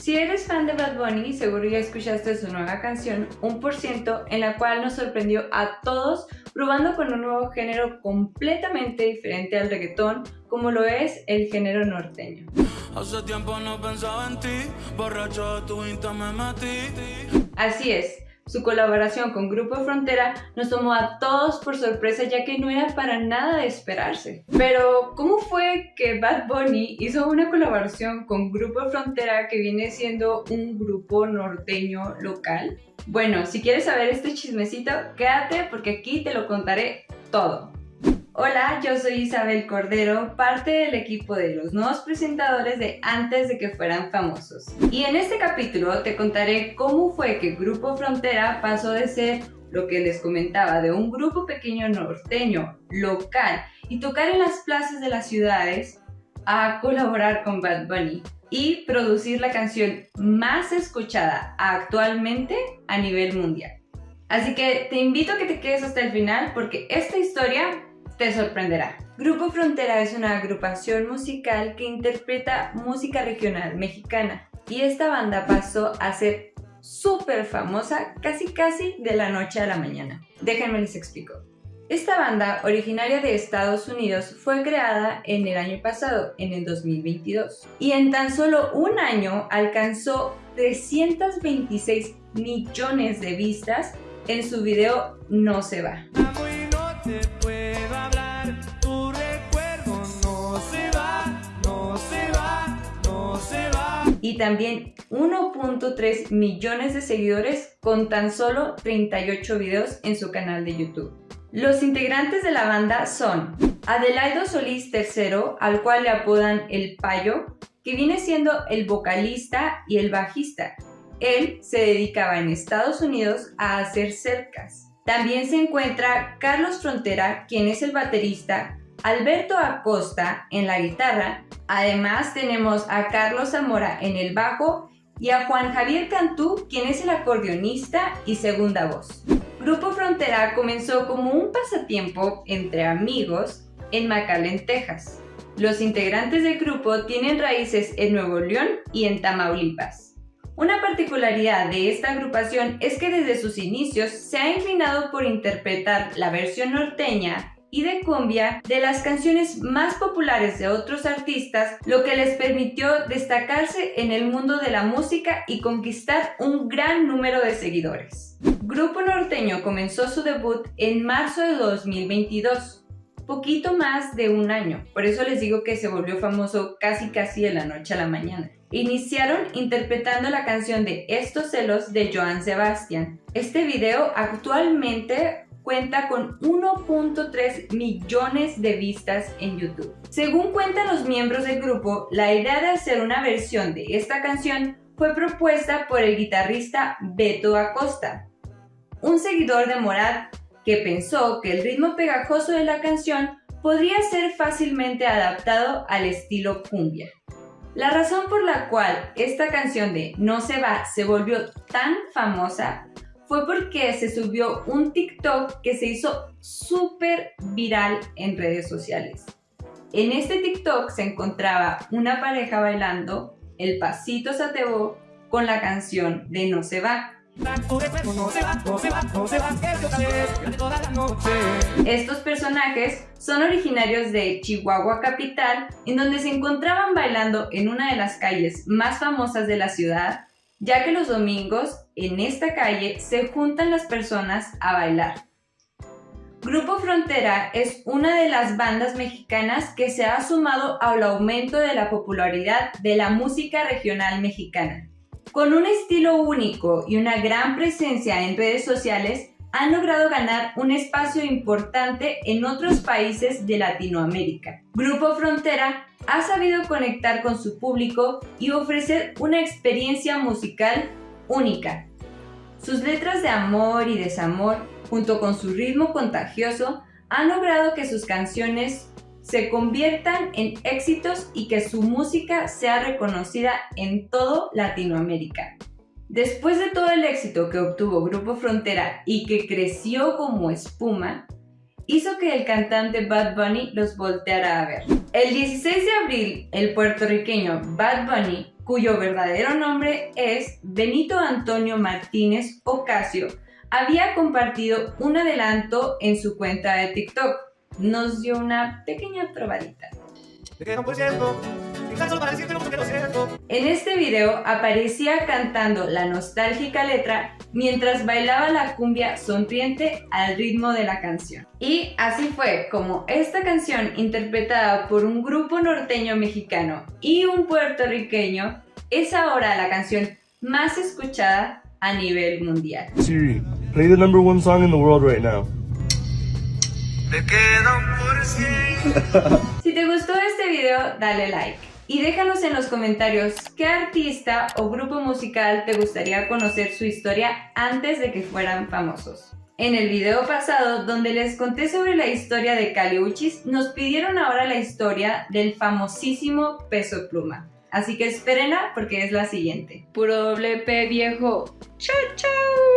Si eres fan de Bad Bunny, seguro ya escuchaste su nueva canción, Un por ciento, en la cual nos sorprendió a todos probando con un nuevo género completamente diferente al reggaetón, como lo es el género norteño. Hace tiempo no pensaba en ti, borracho de tu me metí. Así es, su colaboración con Grupo Frontera nos tomó a todos por sorpresa ya que no era para nada de esperarse. Pero, ¿cómo fue que Bad Bunny hizo una colaboración con Grupo Frontera que viene siendo un grupo norteño local? Bueno, si quieres saber este chismecito, quédate porque aquí te lo contaré todo. Hola, yo soy Isabel Cordero, parte del equipo de los nuevos presentadores de Antes de que fueran famosos. Y en este capítulo te contaré cómo fue que Grupo Frontera pasó de ser lo que les comentaba, de un grupo pequeño norteño, local, y tocar en las plazas de las ciudades, a colaborar con Bad Bunny y producir la canción más escuchada actualmente a nivel mundial. Así que te invito a que te quedes hasta el final porque esta historia te sorprenderá. Grupo Frontera es una agrupación musical que interpreta música regional mexicana y esta banda pasó a ser súper famosa casi casi de la noche a la mañana. Déjenme les explico. Esta banda, originaria de Estados Unidos, fue creada en el año pasado, en el 2022, y en tan solo un año alcanzó 326 millones de vistas en su video No se va. Y también 1.3 millones de seguidores con tan solo 38 videos en su canal de YouTube. Los integrantes de la banda son Adelaido Solís III, al cual le apodan El Payo, que viene siendo el vocalista y el bajista. Él se dedicaba en Estados Unidos a hacer cercas. También se encuentra Carlos Frontera, quien es el baterista, Alberto Acosta en la guitarra, además tenemos a Carlos Zamora en el bajo y a Juan Javier Cantú, quien es el acordeonista y segunda voz. Grupo Frontera comenzó como un pasatiempo entre amigos en McAllen, Texas. Los integrantes del grupo tienen raíces en Nuevo León y en Tamaulipas. Una particularidad de esta agrupación es que desde sus inicios se ha inclinado por interpretar la versión norteña y de cumbia de las canciones más populares de otros artistas, lo que les permitió destacarse en el mundo de la música y conquistar un gran número de seguidores. Grupo Norteño comenzó su debut en marzo de 2022, poquito más de un año, por eso les digo que se volvió famoso casi casi de la noche a la mañana. Iniciaron interpretando la canción de Estos celos de Joan Sebastián. Este video actualmente cuenta con 1.3 millones de vistas en YouTube. Según cuentan los miembros del grupo, la idea de hacer una versión de esta canción fue propuesta por el guitarrista Beto Acosta, un seguidor de Morad que pensó que el ritmo pegajoso de la canción podría ser fácilmente adaptado al estilo cumbia. La razón por la cual esta canción de No se va se volvió tan famosa fue porque se subió un TikTok que se hizo súper viral en redes sociales. En este TikTok se encontraba una pareja bailando el pasito satebó con la canción de No se va. Estos personajes son originarios de Chihuahua capital, en donde se encontraban bailando en una de las calles más famosas de la ciudad, ya que los domingos en esta calle se juntan las personas a bailar. Grupo Frontera es una de las bandas mexicanas que se ha sumado al aumento de la popularidad de la música regional mexicana. Con un estilo único y una gran presencia en redes sociales, han logrado ganar un espacio importante en otros países de Latinoamérica. Grupo Frontera ha sabido conectar con su público y ofrecer una experiencia musical única. Sus letras de amor y desamor, junto con su ritmo contagioso, han logrado que sus canciones se conviertan en éxitos y que su música sea reconocida en todo Latinoamérica. Después de todo el éxito que obtuvo Grupo Frontera y que creció como espuma, hizo que el cantante Bad Bunny los volteara a ver. El 16 de abril, el puertorriqueño Bad Bunny cuyo verdadero nombre es Benito Antonio Martínez Ocasio, había compartido un adelanto en su cuenta de TikTok. Nos dio una pequeña probadita. En este video aparecía cantando la nostálgica letra mientras bailaba la cumbia sonriente al ritmo de la canción. Y así fue como esta canción interpretada por un grupo norteño mexicano y un puertorriqueño es ahora la canción más escuchada a nivel mundial. Siri, play the number one song in the world right now. Si te gustó este video, dale like. Y déjanos en los comentarios qué artista o grupo musical te gustaría conocer su historia antes de que fueran famosos. En el video pasado, donde les conté sobre la historia de Caliuchis, nos pidieron ahora la historia del famosísimo Peso Pluma. Así que espérenla porque es la siguiente. Puro doble P viejo. ¡Chao, chao!